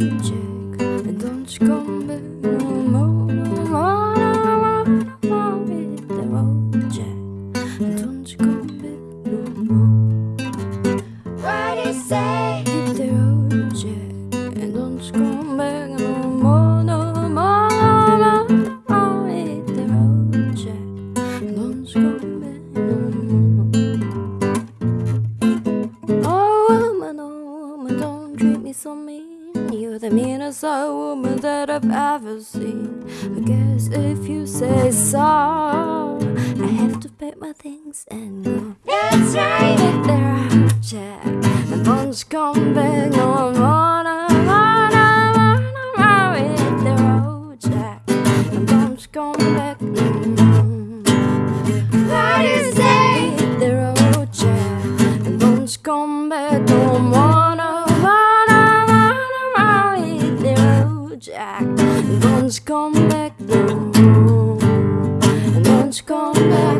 don't you back no more, no more, no more, no more With road jack don't you back no more What do you say? Hit the road jack don't you back no more, no more, no more, no more With road jack don't you back no more Oh woman, oh don't treat me so mean you're the meanest old woman that I've ever seen. I guess if you say so, I have to pack my things and go. That's right. Hit the road, Jack. And don't come back Jack. Don't you come back, no. Don't you come back,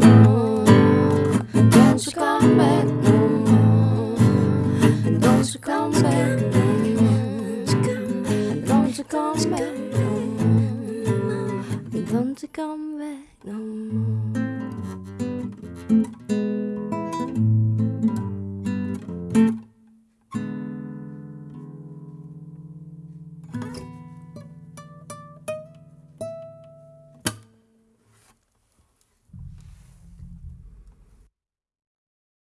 no. Don't you come back, no. Don't you come back, no. Don't you come back, no. Don't you come back, no.